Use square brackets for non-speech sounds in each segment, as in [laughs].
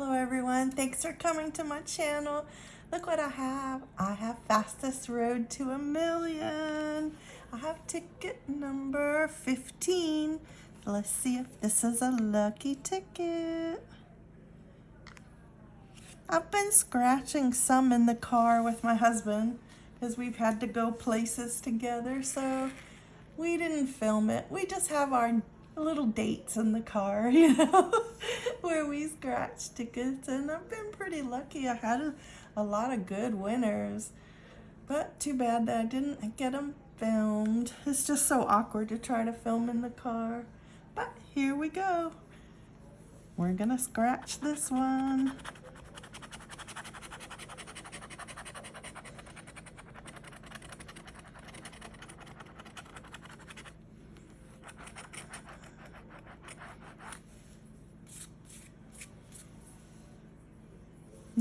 everyone. Thanks for coming to my channel. Look what I have. I have fastest road to a million. I have ticket number 15. Let's see if this is a lucky ticket. I've been scratching some in the car with my husband because we've had to go places together. So we didn't film it. We just have our little dates in the car, [laughs] you know, where we scratch tickets. And I've been pretty lucky. I had a, a lot of good winners. But too bad that I didn't get them filmed. It's just so awkward to try to film in the car. But here we go. We're gonna scratch this one.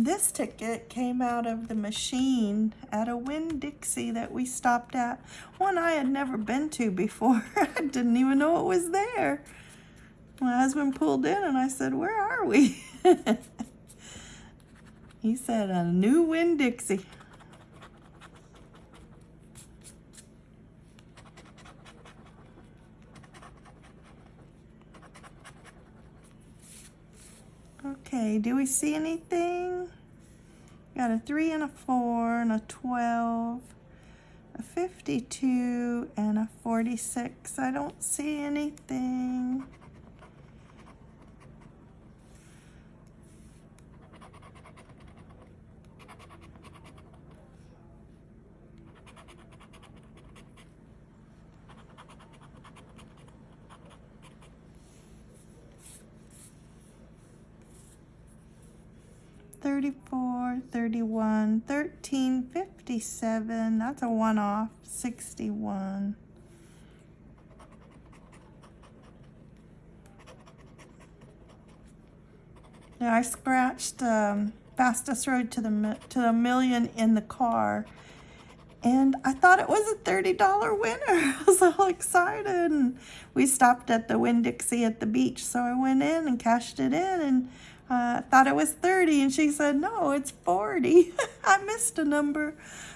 This ticket came out of the machine at a Winn-Dixie that we stopped at. One I had never been to before. [laughs] I didn't even know it was there. My husband pulled in and I said, where are we? [laughs] he said, a new Winn-Dixie. Okay, do we see anything? Got a 3 and a 4 and a 12, a 52 and a 46. I don't see anything. 34, 31, 13, 57. That's a one off. 61. Yeah, I scratched um, fastest road to the to the million in the car, and I thought it was a $30 winner. [laughs] I was all excited, and we stopped at the Winn-Dixie at the beach, so I went in and cashed it in, and uh, thought it was 30 and she said, no, it's 40. [laughs] I missed a number.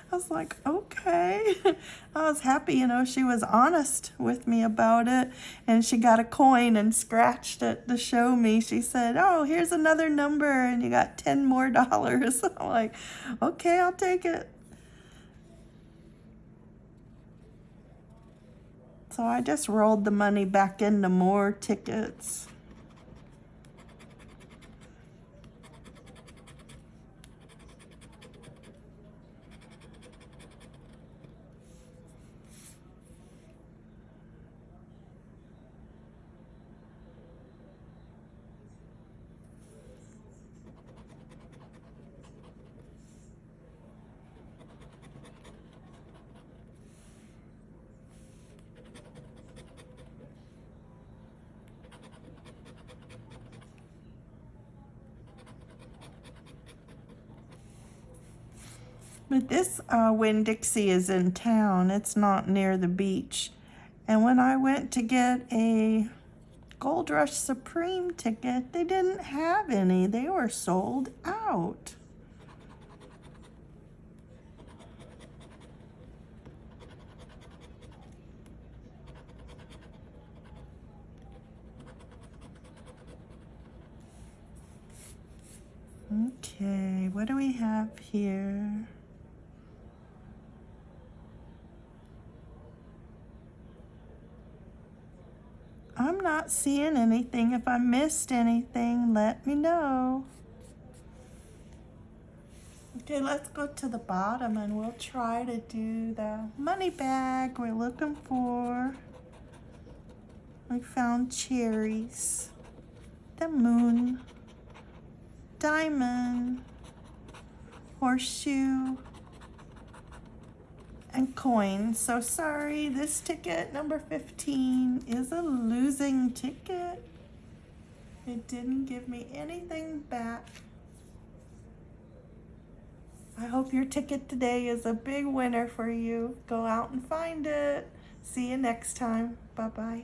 I was like, okay. [laughs] I was happy, you know, she was honest with me about it. And she got a coin and scratched it to show me. She said, oh, here's another number and you got 10 more [laughs] dollars. I'm like, okay, I'll take it. So I just rolled the money back into more tickets. But this uh, Winn-Dixie is in town. It's not near the beach. And when I went to get a Gold Rush Supreme ticket, they didn't have any. They were sold out. Okay, what do we have here? Not seeing anything. If I missed anything, let me know. Okay, let's go to the bottom and we'll try to do the money bag we're looking for. We found cherries, the moon, diamond, horseshoe, and coins. So sorry, this ticket, number 15, is a losing ticket. It didn't give me anything back. I hope your ticket today is a big winner for you. Go out and find it. See you next time. Bye-bye.